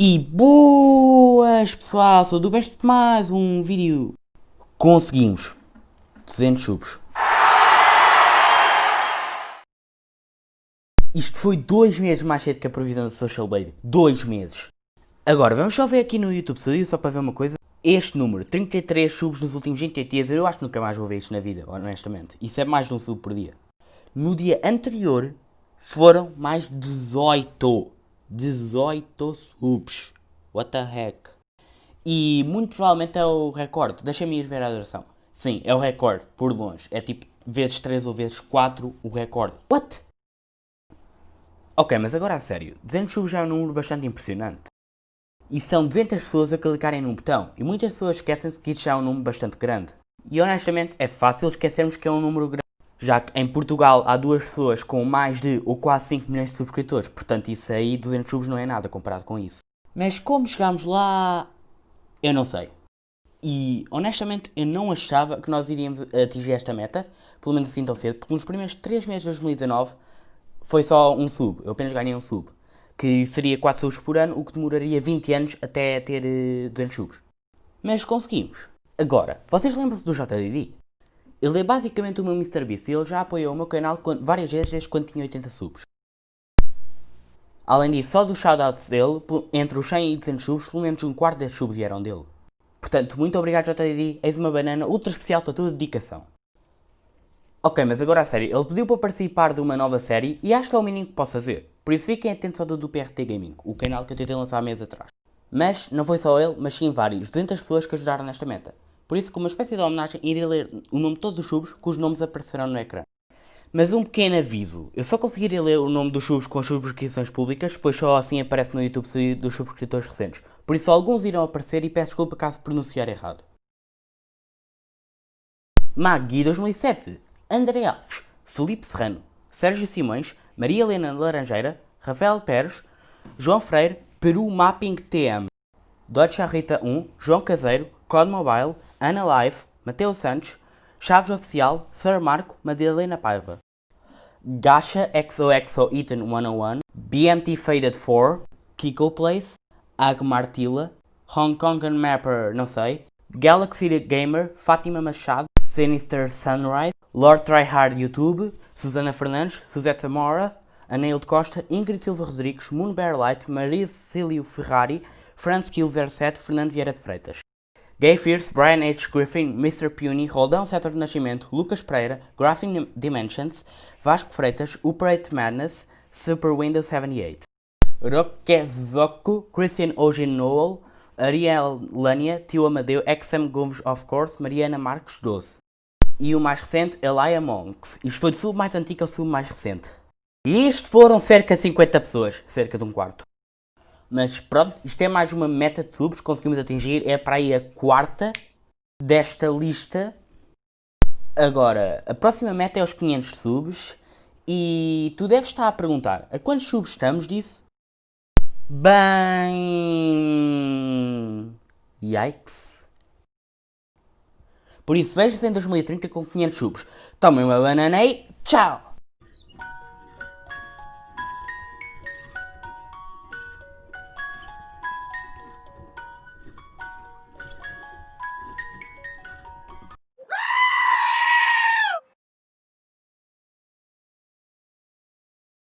E boas pessoal, sou do Best mais um vídeo. Conseguimos 200 subs. Isto foi dois meses mais cedo que a previsão da Social Blade. Dois meses. Agora, vamos só ver aqui no YouTube Studio, só para ver uma coisa. Este número, 33 subs nos últimos 20 dias, eu acho que nunca mais vou ver isto na vida, honestamente. Isso é mais de um sub por dia. No dia anterior, foram mais 18. 18 subs. What the heck? E muito provavelmente é o recorde. Deixa-me ir ver a duração. Sim, é o recorde, por longe. É tipo vezes 3 ou vezes 4 o recorde. What? Ok, mas agora a sério. 200 subs já é um número bastante impressionante. E são 200 pessoas a clicarem num botão. E muitas pessoas esquecem-se que isto já é um número bastante grande. E honestamente é fácil esquecermos que é um número grande já que em Portugal há duas pessoas com mais de ou quase 5 milhões de subscritores, portanto isso aí, 200 subs não é nada comparado com isso. Mas como chegámos lá, eu não sei. E honestamente eu não achava que nós iríamos atingir esta meta, pelo menos assim tão cedo, porque nos primeiros 3 meses de 2019 foi só um sub, eu apenas ganhei um sub, que seria 4 subs por ano, o que demoraria 20 anos até ter 200 eh, subs. Mas conseguimos. Agora, vocês lembram-se do JDD? Ele é basicamente o meu MrBeast e ele já apoiou o meu canal várias vezes desde quando tinha 80 subs. Além disso, só dos shoutouts dele, entre os 100 e 200 subs, pelo menos um quarto desses subs vieram dele. Portanto, muito obrigado JDD, eis uma banana ultra especial para tua dedicação. Ok, mas agora a sério, ele pediu para participar de uma nova série e acho que é o mínimo que posso fazer. Por isso fiquem atentos ao do PRT Gaming, o canal que eu tentei lançar há meses atrás. Mas, não foi só ele, mas sim vários, 200 pessoas que ajudaram nesta meta. Por isso, como uma espécie de homenagem, irei ler o nome de todos os subs cujos nomes aparecerão no ecrã. Mas um pequeno aviso, eu só conseguiria ler o nome dos subs com subscrições públicas, pois só assim aparece no YouTube dos subscritores recentes. Por isso alguns irão aparecer e peço desculpa caso pronunciar errado. Magui 2007, André Alves, Felipe Serrano, Sérgio Simões, Maria Helena Laranjeira, Rafael Pérez, João Freire, Peru Mapping TM, Dodge Rita 1, João Caseiro, Code Mobile, Ana Live, Mateus Santos, Chaves Oficial, Sir Marco, Madalena Paiva. Gacha XOXO Eaton 101, BMT Faded 4, Kiko Place, Agmartila, Hong Kong Mapper, não sei, Galaxy Gamer, Fátima Machado, Sinister Sunrise, Lord Tryhard YouTube, Susana Fernandes, Suzette Zamora, Anail de Costa, Ingrid Silva Rodrigues, Moon Bear Light, Maria Cecílio Ferrari, Franz Kill 07, Fernando Vieira de Freitas. Gay Fierce, Brian H. Griffin, Mr. Puny, Roldão César do Nascimento, Lucas Pereira, Graphing Dimensions, Vasco Freitas, Operate Madness, Super Windows 78. Roquezoco, Christian Eugene Noel, Ariel Lania, Tio Amadeu, XM Gomes of course, Mariana Marques 12. E o mais recente, Elia Monks. Isto foi do sub mais antigo ao sub mais recente. E isto foram cerca de 50 pessoas, cerca de um quarto. Mas pronto, isto é mais uma meta de subs conseguimos atingir. É para aí a quarta desta lista. Agora, a próxima meta é os 500 subs. E tu deves estar a perguntar, a quantos subs estamos disso? Bem... Yikes. Por isso, veja-se em 2030 com 500 subs. Tomem uma banana e tchau!